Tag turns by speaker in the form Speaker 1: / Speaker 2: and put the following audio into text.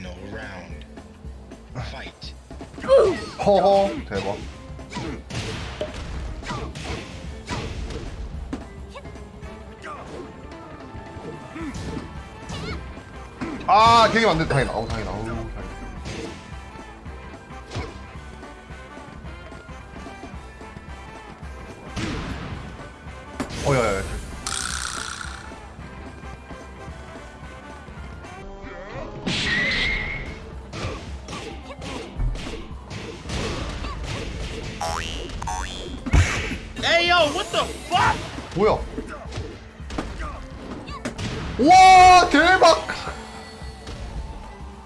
Speaker 1: Final round. Fight.
Speaker 2: 허허 대박. 아 되게 안돼 다행이다. 어우 다행이다. 어우 다행이다. 어 야 야 야
Speaker 1: Hey yo, what the fuck?
Speaker 2: 뭐야 와 대박